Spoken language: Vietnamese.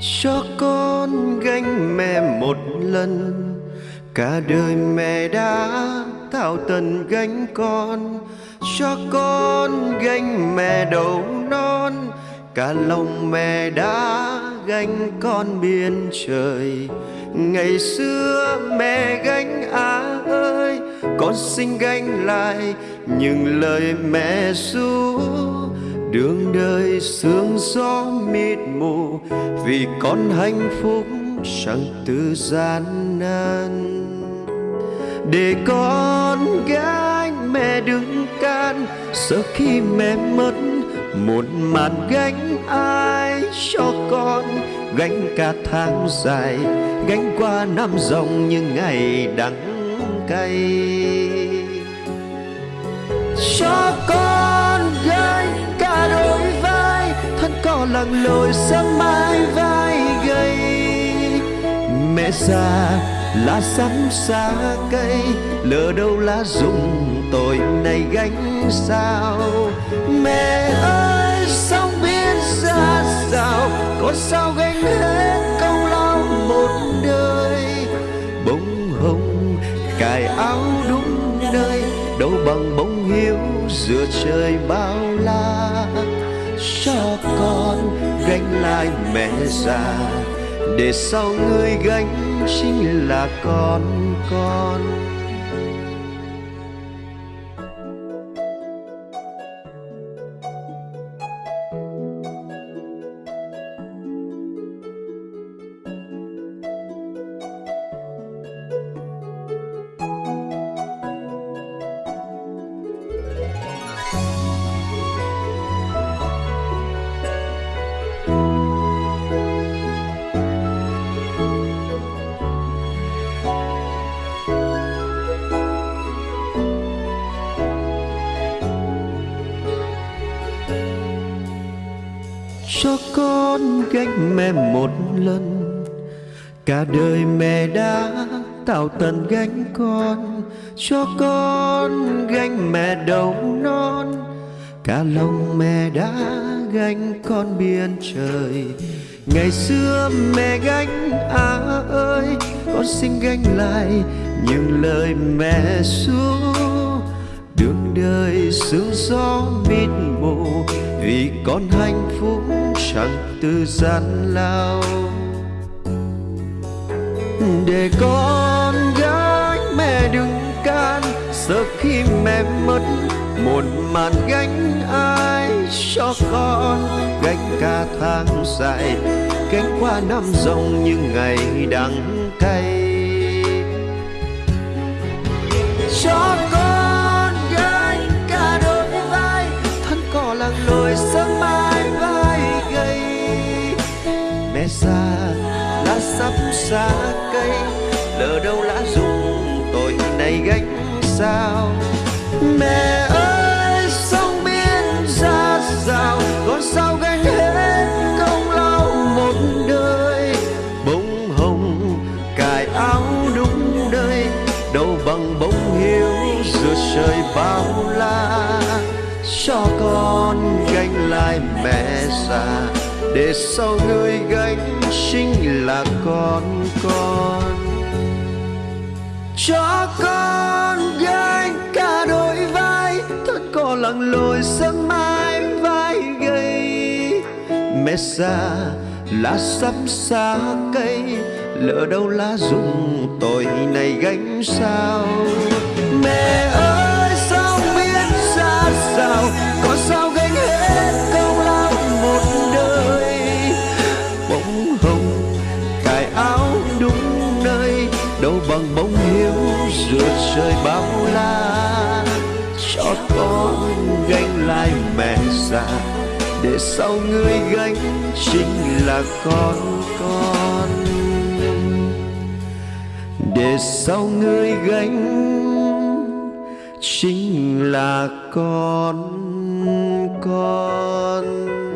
cho con gánh mẹ một lần. Cả đời mẹ đã tạo tần gánh con, cho con gánh mẹ đầu non. Cả lòng mẹ đã gánh con biên trời. Ngày xưa mẹ gánh á ơi, con xin gánh lại những lời mẹ ru đường đời sương gió mịt mù, vì con hạnh phúc chẳng từ gian nan. Để con gái mẹ đừng can sợ khi mẹ mất, một màn gánh ai cho con? Gánh cả tháng dài, gánh qua năm dòng những ngày đắng cay. Cho con thân lặng lội sớm mai vai gầy. Mẹ già lá sắm xa cây, lỡ đâu lá rụng tội này gánh sao? Mẹ ơi, sóng biết ra sao có sao gánh hết công lao một đời? Bông hồng, cài áo đúng nơi, đâu bằng bông hiếu giữa trời bao la cho con gánh lại mẹ già. Để sau người gánh chính là con con. Cho con gánh mẹ một lần. Cả đời mẹ đã tạo tần gánh con, cho con gánh mẹ đầu non. Cả lòng mẹ đã gánh con biên trời. Ngày xưa mẹ gánh á ơi, con xin gánh lại những lời mẹ ru đường đời sương gió mịt mù vì con hạnh phúc chẳng từ gian lao. Để con gái mẹ đừng can, sợ khi mẹ mất, một màn gánh ai cho con. Gánh cả tháng dài gánh qua năm dòng những ngày đắng cay cho con rồi sớm mai vai gầy. Mẹ già lá sắp xa cây, lỡ đâu lá rụng tội này gánh sao? Mẹ mẹ già. Để sau người gánh chính là con con. Cho con gánh cả đôi vai thân cỏ lặng lội sớm mai vai gầy. Mẹ già, lá sắp xa cây, lỡ đâu lá rụng tội này gánh sao? Mẹ ơi, sao biết ra sao sao? Gánh lại mẹ già, để sau người gánh chính là con con. Để sau người gánh chính là con con.